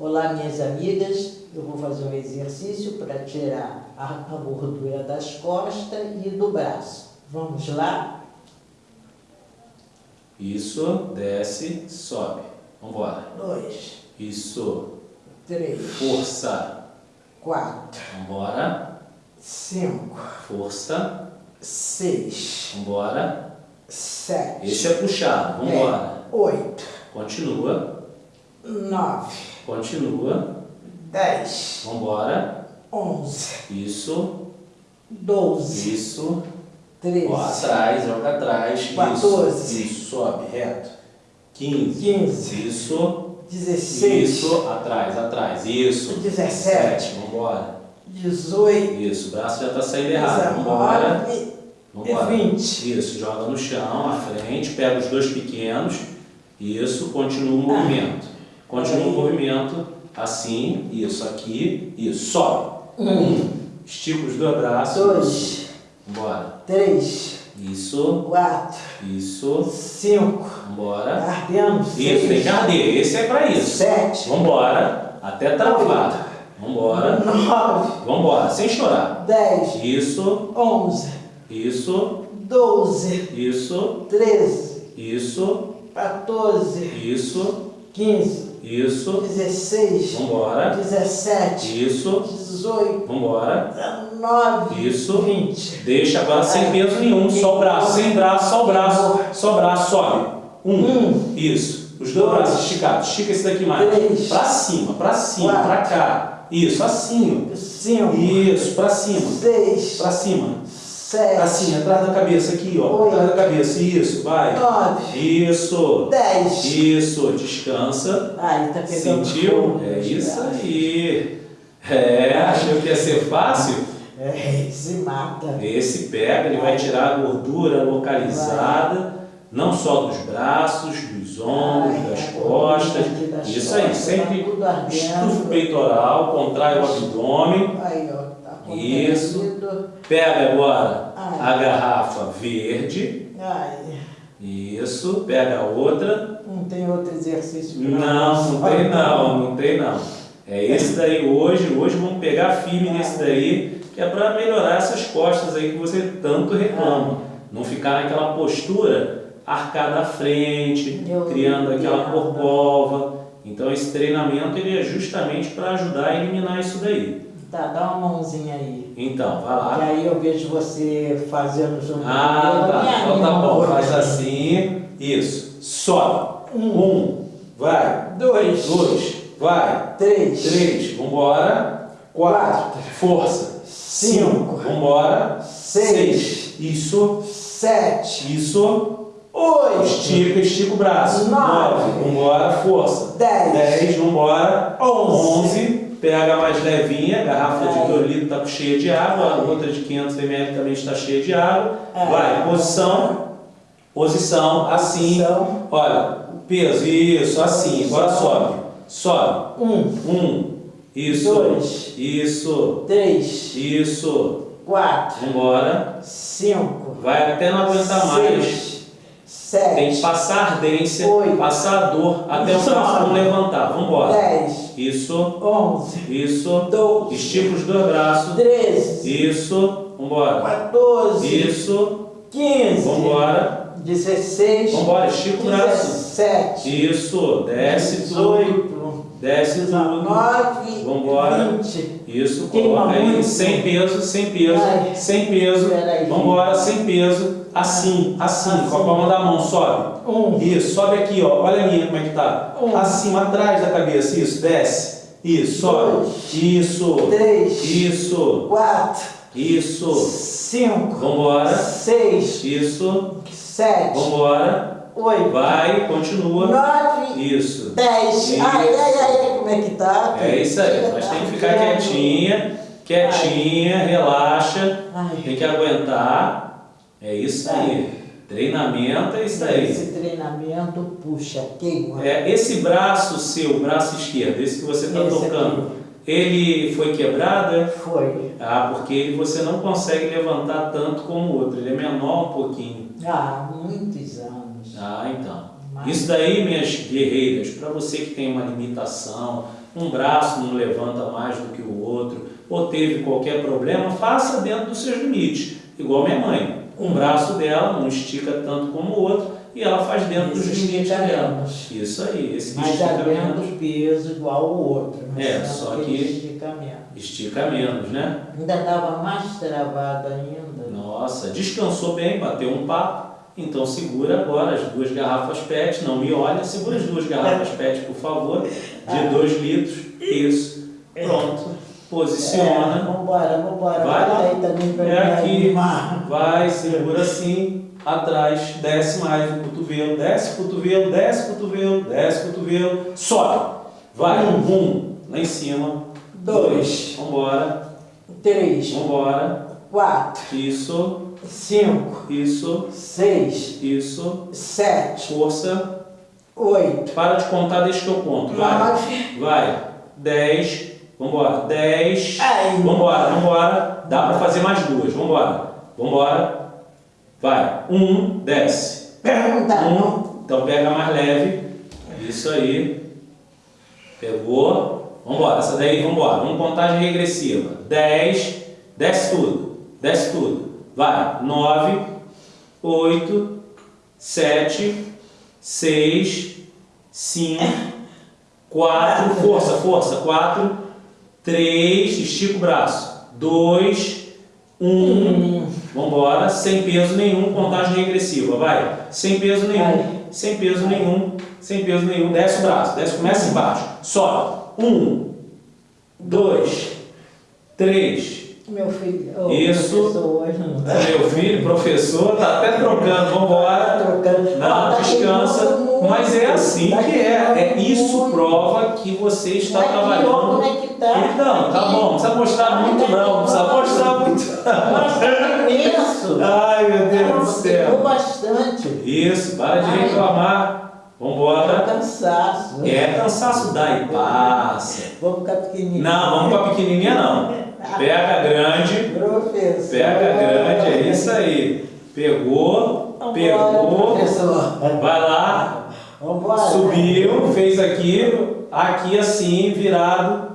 Olá, minhas amigas. Eu vou fazer um exercício para tirar a, a gordura das costas e do braço. Vamos lá? Isso, desce, sobe. Vamos embora. Dois, Isso, três, força. quatro, Vamos embora. cinco, Força. seis, Vamos embora. sete, Esse é puxado. Vamos embora. é, oito, Continua. nove, Continua. dez, Vamos embora. onze, Isso. doze, Isso. treze, Ó, atrás, joga atrás. Isso. 14. Isso, sobe, reto. 15. quinze, Isso. dezesseis, Isso, atrás, atrás. Isso. Dezessete. Vamos embora. dezoito, Isso, o braço já está saindo errado. Vamos embora. dezenove Vamos e embora. vinte. Isso, joga no chão, à frente, pega os dois pequenos. Isso, continua o Ah. movimento. Continua o movimento, assim, isso aqui, isso, sobe. Um, Estica os dois braços. dois, Vambora. três, Isso, quatro, isso, cinco, vambora. ardendo, Isso, tem seis, que arder, esse é pra isso. sete, Vambora, até travar. Vambora, nove, vambora, sem chorar. dez, Isso, onze, isso, doze, isso, treze, isso, 14, isso, 15, isso, 16, vambora. 17, Isso, 18, vambora. 19, Isso. 20. Deixa agora sem peso nenhum, só o braço, sem braço, só o braço, só o braço, sobe. Um, Um. isso. Os dois braços esticados, estica esse daqui mais. Três. Pra cima, pra cima, Quatro. pra cá. Isso, assim. 5, Isso, pra cima, 6, pra cima. 7, Assim, atrás da cabeça aqui, ó. Oito. Atrás da cabeça, isso, vai. 9, Isso. 10. Isso, descansa. Ai, tá pegando Sentiu? É isso aí. É, achou que ia ser fácil? É, se mata. Esse pega, ele vai tirar a gordura localizada, não só dos braços, dos ombros, Ai, das a costas. das Isso aí, costas, sempre tá estufa o peitoral, contrai o abdômen. Tá Isso. Pega agora Ai. a garrafa verde. Ai, Isso, pega a outra. não tem outro exercício Não, não tem não, não tem não. É esse daí hoje, hoje vamos pegar firme nesse daí, que é para melhorar essas costas aí que você tanto reclama. Não ficar naquela postura arcada à frente, Eu criando aquela corcova. Então esse treinamento ele é justamente para ajudar a eliminar isso daí. Tá, dá uma mãozinha aí. Então, vai lá. aí eu vejo você fazendo junto Ah, tá. Então tá bom, faz assim. Isso. Sobe. Um, vai. Dois, Dois, vai. três, Três, vambora. Quatro, força. Cinco. vambora. Seis. isso, sete, isso. oito, Estica, estica o braço. Nove. vambora, força. dez, Dez, vambora. Onze. Onze, a mais levinha, a garrafa de Ai. 2 litros está cheia de água, a outra de 500 ml também está cheia de água. Ai. Vai, posição, posição, assim. Posição. Olha, peso, isso, assim, agora sobe. Sobe. um, Um, isso, Dois. isso, três, isso. quatro, Vambora. cinco, Vai até não aguentar mais. Seis, Tem que sete, passar ardência, Oito. passar a dor, até o braço levantar. Vambora. dez, Isso, onze, isso. doze, Estica os dois braços. treze, Isso. Vambora. 14, Isso. 15, Vambora. 16, Vambora. Estica o braço. 17, Isso. Desce tudo. 18, Desce tudo. 19, Vambora. 20. Isso, coloca aí, sem peso, sem peso, Ai. sem peso. Peraí. Vambora, sem peso. Assim, assim, Assim. com a palma da mão, sobe. Um, Isso, sobe aqui, ó. Olha a minha como é que tá. Um. Acima, atrás da cabeça. Isso, desce. Isso, sobe. Dois. Isso. três, Isso. quatro, Isso. cinco, Vambora. seis, Isso. sete, Vambora. oito, Vai, continua. nove, Isso. dez. Isso. Ai, ai, ai, como é que tá? É isso aí. Mas tem que ficar quietinha, quietinha, relaxa. Ai. Tem que aguentar. É isso aí. Treinamento é isso aí. Esse treinamento puxa, queima. É, esse braço seu, braço esquerdo, esse que você está tocando, ele foi quebrado? Foi. Ah, porque ele, você não consegue levantar tanto como o outro. Ele é menor um pouquinho. Há muitos anos. Ah, então. Isso daí, minhas guerreiras, para você que tem uma limitação, um braço não levanta mais do que o outro, ou teve qualquer problema, faça dentro dos seus limites. Igual minha mãe. Um braço dela não estica tanto como o outro e ela faz dentro dos limites dela. Isso aí, esse mas já menos peso igual o outro. é, só que estica menos. Estica menos, né? Ainda estava mais travado ainda. Nossa, descansou bem, bateu um papo. Então segura agora as duas garrafas PET, não me olha, segura as duas garrafas PET, por favor, de 2 litros. Isso. Pronto. Posiciona. É, vambora, vambora. Vai. Aí também pra É aqui. Vai, segura assim, atrás, desce mais o cotovelo, desce o cotovelo, desce o cotovelo, desce o cotovelo, sobe. Vai, um, um, lá em cima. Dois. Vambora, Três. vambora. Quatro. Isso, Cinco. isso, Seis. isso. Sete. Força. Oito. Para de contar, deixa que eu conto. Vai, Nove. vai. Dez. Vambora. Dez. Ai. Vambora, vambora. Dá pra fazer mais duas. Vambora. Vambora. Vai. Um, desce. Não. Um, então pega mais leve. Isso aí. Pegou. Vambora. Essa daí, vambora. Vamos contagem regressiva. 10. Desce tudo. Desce tudo. Vai. 9, 8, 7, 6, 5, 4. Força, força. 4, 3. Estica o braço. 2, 1. Hum. Vambora, sem peso nenhum, contagem regressiva, vai. Sem peso nenhum, Vai. sem peso nenhum, sem peso nenhum. Desce o braço, desce, começa embaixo. Sobe. Um, dois, três. Meu filho. ô, Isso. tá. Meu filho, professor, tá até trocando, vambora. Trocando. Não, tá descansa. Mas é assim Tá que é. é. Isso prova que você está que trabalhando. como é que tá? Então, tá bom, não precisa mostrar muito não, não precisa mostrar muito é imenso. Ai, meu Deus do céu. Bastante. Isso, para de reclamar. É Vambora. cansaço. É, cansaço dá e passa. Vamos ficar pequenininho. Não, vamos com a pequenininha não. Pega grande, Professor. pega grande, é isso aí. Pegou, pegou, professor. vai lá, Vambora. subiu, fez aqui, aqui assim, virado.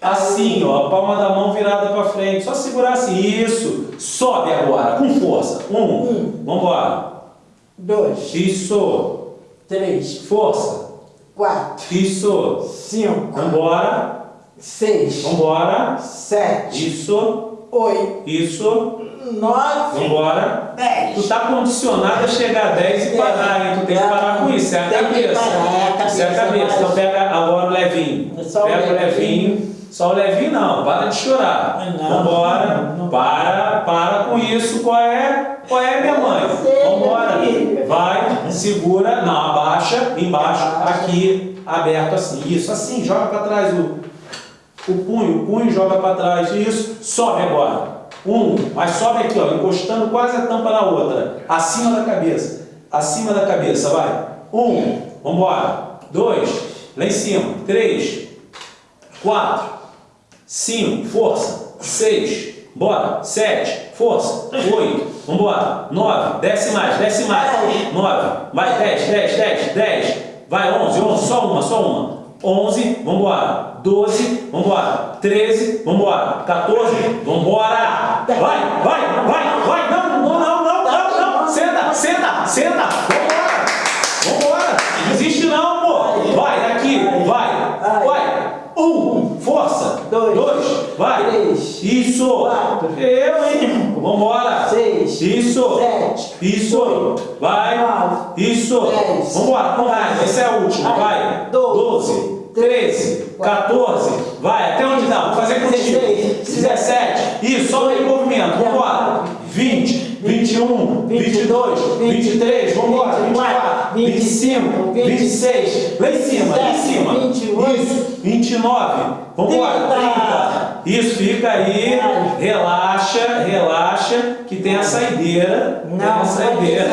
Assim, ó, a palma da mão virada para frente. Só segurar assim. Isso. Sobe agora, com força. Um. Um. Vambora. Dois. Isso. Três. Força. Quatro. Isso. Cinco. Vambora. Seis. Vambora. Sete. Isso. Oito. Isso. Nove. Vambora. Dez. Tu tá condicionado a chegar a 10 e parar, hein? Tu tem que parar com isso. É a cabeça. é Isso é a cabeça. Então pega agora o levinho. Pega o levinho. Só o levinho não. Para de chorar. Não, Vambora. não, não. Para, para com isso. Qual é? Qual é, minha mãe? Vambora. Vai, segura. Não, abaixa. Embaixo. Aqui. Aberto assim. Isso. Assim. Joga para trás o, o punho. O punho joga para trás. Isso. Sobe agora. Um. Mas sobe aqui, ó. Encostando quase a tampa na outra. Acima da cabeça. Acima da cabeça. Vai. Um. Vambora. Dois. Lá em cima. Três. Quatro. Cinco, força. Seis, bora. Sete, força. Oito, vambora. Nove, desce mais, desce mais. Nove, vai, dez, dez, dez, dez. Vai, onze, onze, só uma, só uma. Onze, vambora. Doze, vambora. Treze, vambora. Quatorze, vambora. Vai, vai, vai, vai. Não, não, não, não, não. Senta, senta, senta. Vambora. Vambora. Não desiste não, pô. Vai, daqui, vai. Vai. Um, força. Dois. vai. Três. Isso. Quatro. Eu, hein? Vambora. Seis. Isso. Sete. Isso. Vai. Nove. Isso. Dez. Vambora, com raiva. Essa é a última. Vai. Doze. Treze. 14. Vai. Até onde dá? Vou fazer contigo. Dezesseis. 17. Isso. Só em movimento. Vambora. 20. 21. 22. 23. Vambora. 24. 25. 26. Lá em cima. Lá em cima. 28. Isso. 29. Vambora. 30. Isso, fica aí, relaxa, relaxa, que tem a saideira. tem a Não, saideira.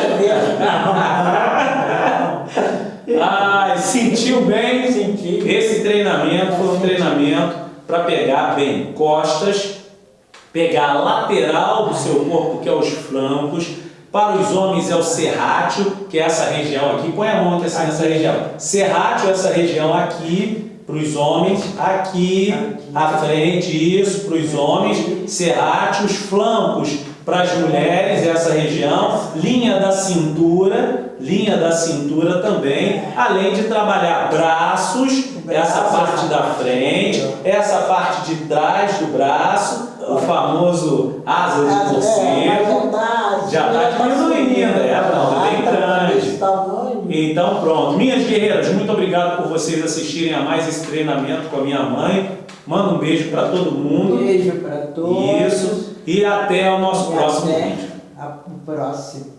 Não. Ai, sentiu bem? Senti. Esse treinamento foi um treinamento para pegar bem costas, pegar a lateral do seu corpo, que é os flancos, Para os homens é o serrátil, que é essa região aqui. Põe a mão aqui assim nessa região. Serrátil é essa região aqui, para os homens, aqui, aqui, à frente, isso, para os homens. Serrátil, os flancos para as mulheres, essa região. Linha da cintura, linha da cintura também. Além de trabalhar braços, essa parte da frente, essa parte de trás do braço, o famoso asas de morcego. Já está diminuindo, é, não, é bem grande. Então pronto. Minhas guerreiras, muito obrigado por vocês assistirem a mais esse treinamento com a minha mãe. Manda um beijo para todo mundo. Beijo para todos. Isso. E até o nosso e próximo até vídeo. O próximo.